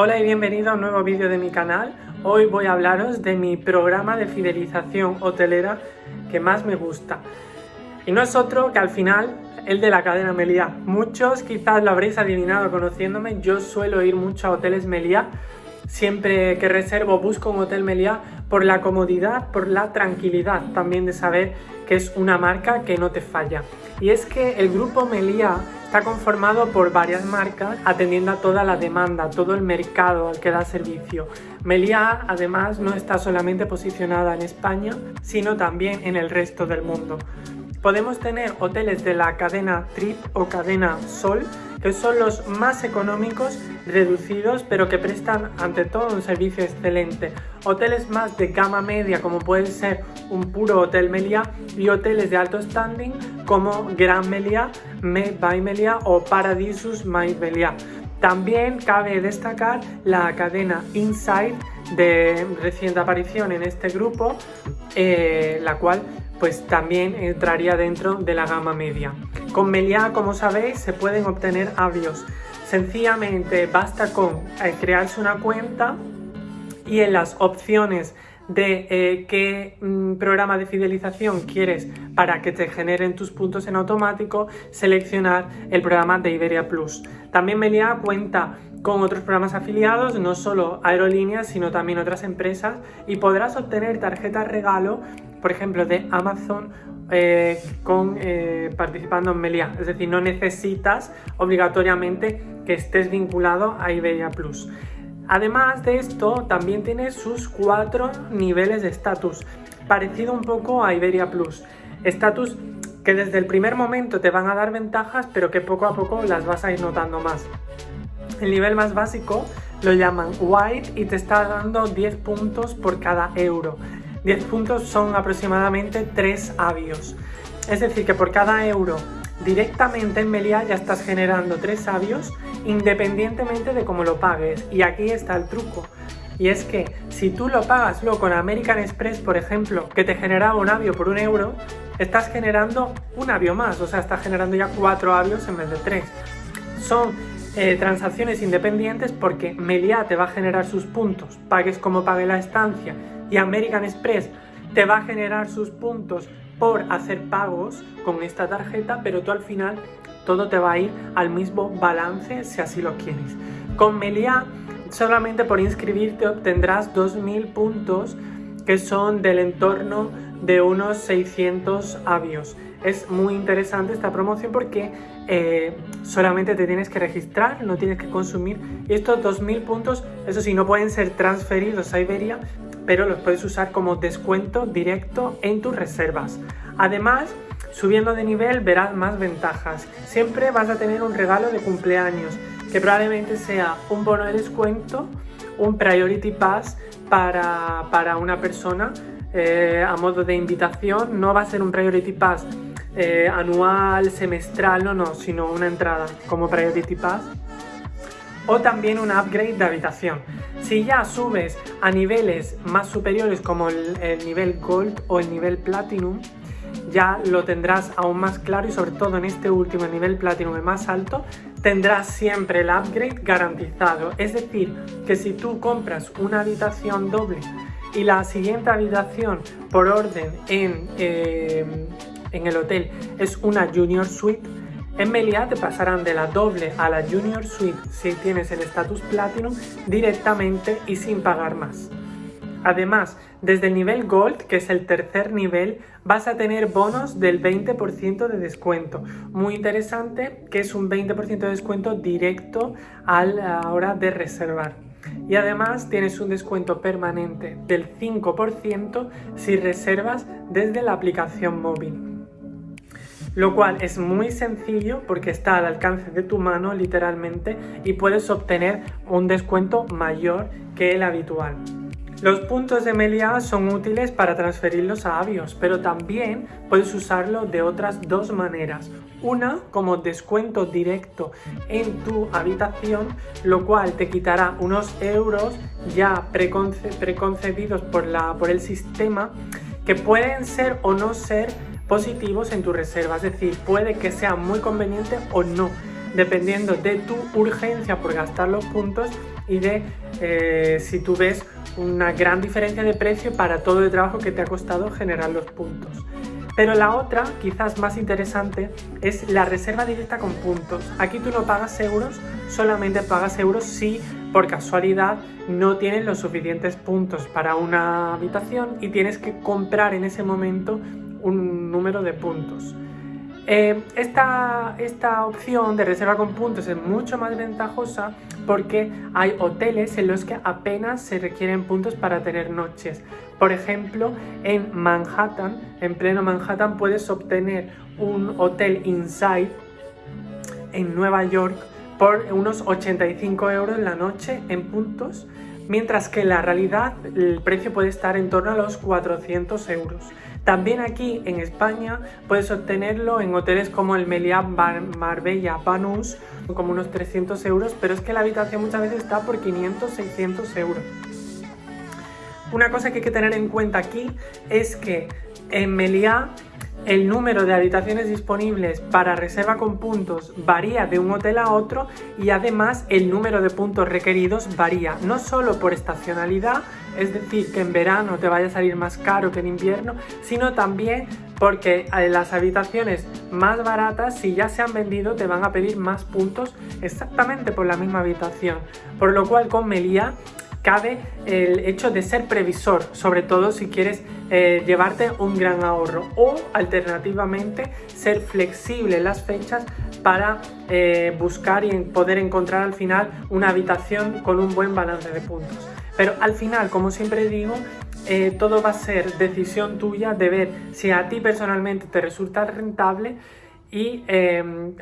Hola y bienvenido a un nuevo vídeo de mi canal. Hoy voy a hablaros de mi programa de fidelización hotelera que más me gusta. Y no es otro que al final el de la cadena Meliá. Muchos quizás lo habréis adivinado conociéndome, yo suelo ir mucho a hoteles Meliá. Siempre que reservo busco un hotel Meliá por la comodidad, por la tranquilidad también de saber que es una marca que no te falla. Y es que el grupo Meliá Está conformado por varias marcas atendiendo a toda la demanda, todo el mercado al que da servicio. Meliá además no está solamente posicionada en España, sino también en el resto del mundo. Podemos tener hoteles de la cadena Trip o cadena Sol, que son los más económicos, reducidos, pero que prestan ante todo un servicio excelente. Hoteles más de gama media, como puede ser un puro Hotel Meliá, y hoteles de alto standing como Gran Meliá, Me by Meliá o Paradisus My Meliá. También cabe destacar la cadena Inside de reciente aparición en este grupo, eh, la cual pues también entraría dentro de la gama media. Con Meliá, como sabéis, se pueden obtener avios. Sencillamente basta con eh, crearse una cuenta y en las opciones de eh, qué mm, programa de fidelización quieres para que te generen tus puntos en automático, seleccionar el programa de Iberia Plus. También Meliá cuenta con otros programas afiliados, no solo aerolíneas, sino también otras empresas y podrás obtener tarjetas regalo, por ejemplo, de Amazon eh, con, eh, participando en Meliá. Es decir, no necesitas obligatoriamente que estés vinculado a Iberia Plus. Además de esto, también tiene sus cuatro niveles de estatus, parecido un poco a Iberia Plus. Estatus que desde el primer momento te van a dar ventajas, pero que poco a poco las vas a ir notando más. El nivel más básico lo llaman White y te está dando 10 puntos por cada euro. 10 puntos son aproximadamente 3 avios. Es decir, que por cada euro directamente en Meliá ya estás generando 3 avios independientemente de cómo lo pagues. Y aquí está el truco. Y es que si tú lo pagas luego con American Express, por ejemplo, que te generaba un avio por un euro, estás generando un avio más, o sea, estás generando ya 4 avios en vez de 3. Son eh, transacciones independientes porque Meliá te va a generar sus puntos, pagues como pague la estancia, y American Express te va a generar sus puntos por hacer pagos con esta tarjeta, pero tú al final todo te va a ir al mismo balance si así lo quieres. Con Meliá solamente por inscribirte obtendrás 2.000 puntos que son del entorno de unos 600 avios. Es muy interesante esta promoción porque eh, solamente te tienes que registrar, no tienes que consumir. Y estos 2.000 puntos, eso sí, no pueden ser transferidos a Iberia, pero los puedes usar como descuento directo en tus reservas. Además, subiendo de nivel verás más ventajas. Siempre vas a tener un regalo de cumpleaños, que probablemente sea un bono de descuento, un Priority Pass para, una persona eh, a modo de invitación. No va a ser un Priority Pass eh, anual, semestral, no, no, sino una entrada como Priority Pass o también un upgrade de habitación. Si ya subes a niveles más superiores como el, nivel Gold o el nivel Platinum, ya lo tendrás aún más claro y sobre todo en este último nivel Platinum el más alto, tendrás siempre el upgrade garantizado. Es decir, que si tú compras una habitación doble y la siguiente habitación por orden en, eh, en el hotel es una Junior Suite, en Meliá te pasarán de la doble a la Junior Suite si tienes el estatus Platinum directamente y sin pagar más. Además, desde el nivel Gold, que es el tercer nivel, vas a tener bonos del 20% de descuento. Muy interesante, que es un 20% de descuento directo a la hora de reservar. Y además tienes un descuento permanente del 5% si reservas desde la aplicación móvil lo cual es muy sencillo porque está al alcance de tu mano literalmente y puedes obtener un descuento mayor que el habitual. Los puntos de Meliá son útiles para transferirlos a Avios, pero también puedes usarlo de otras dos maneras. Una como descuento directo en tu habitación, lo cual te quitará unos euros ya preconcebidos por, la, por el sistema que pueden ser o no ser positivos en tu reserva, es decir, puede que sea muy conveniente o no, dependiendo de tu urgencia por gastar los puntos y de eh, si tú ves una gran diferencia de precio para todo el trabajo que te ha costado generar los puntos. Pero la otra, quizás más interesante, es la reserva directa con puntos. Aquí tú no pagas euros, solamente pagas euros si por casualidad no tienes los suficientes puntos para una habitación y tienes que comprar en ese momento un número de puntos. Eh, esta, esta opción de reserva con puntos es mucho más ventajosa porque hay hoteles en los que apenas se requieren puntos para tener noches. Por ejemplo, en Manhattan, en pleno Manhattan, puedes obtener un hotel inside en Nueva York por unos 85 euros la noche en puntos, mientras que en la realidad el precio puede estar en torno a los 400 euros. También aquí en España puedes obtenerlo en hoteles como el Meliá Marbella Banús, como unos 300 euros, pero es que la habitación muchas veces está por 500, 600 euros. Una cosa que hay que tener en cuenta aquí es que en Meliá el número de habitaciones disponibles para reserva con puntos varía de un hotel a otro y además el número de puntos requeridos varía, no solo por estacionalidad, es decir, que en verano te vaya a salir más caro que en invierno, sino también porque eh, las habitaciones más baratas, si ya se han vendido, te van a pedir más puntos exactamente por la misma habitación. Por lo cual con Melía cabe el hecho de ser previsor, sobre todo si quieres eh, llevarte un gran ahorro o alternativamente ser flexible en las fechas para eh, buscar y poder encontrar al final una habitación con un buen balance de puntos. Pero al final, como siempre digo, eh, todo va a ser decisión tuya de ver si a ti personalmente te resulta rentable y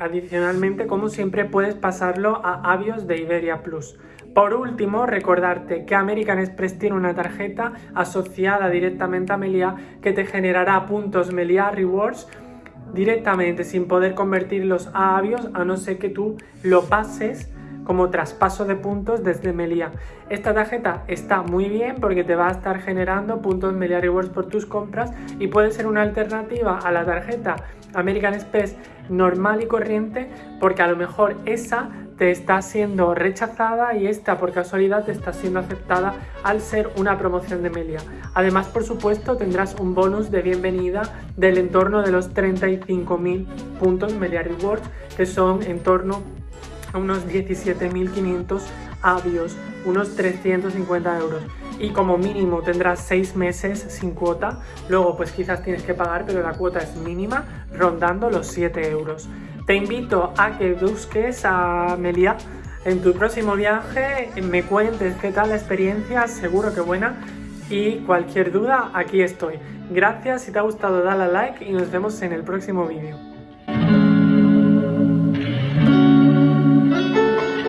adicionalmente, como siempre, puedes pasarlo a Avios de Iberia Plus. Por último, recordarte que American Express tiene una tarjeta asociada directamente a Melia que te generará puntos Melia Rewards directamente sin poder convertirlos a Avios a no ser que tú lo pases como traspaso de puntos desde Melia. Esta tarjeta está muy bien porque te va a estar generando puntos Melia Rewards por tus compras y puede ser una alternativa a la tarjeta American Express normal y corriente porque a lo mejor esa te está siendo rechazada y esta por casualidad te está siendo aceptada al ser una promoción de Melia. Además, por supuesto, tendrás un bonus de bienvenida del entorno de los 35.000 puntos Melia Rewards, que son en torno a unos 17.500 avios, unos 350 euros. Y como mínimo tendrás 6 meses sin cuota, luego pues quizás tienes que pagar, pero la cuota es mínima, rondando los 7 euros. Te invito a que busques a Melia en tu próximo viaje, me cuentes qué tal la experiencia, seguro que buena. Y cualquier duda, aquí estoy. Gracias, si te ha gustado dale a like y nos vemos en el próximo vídeo.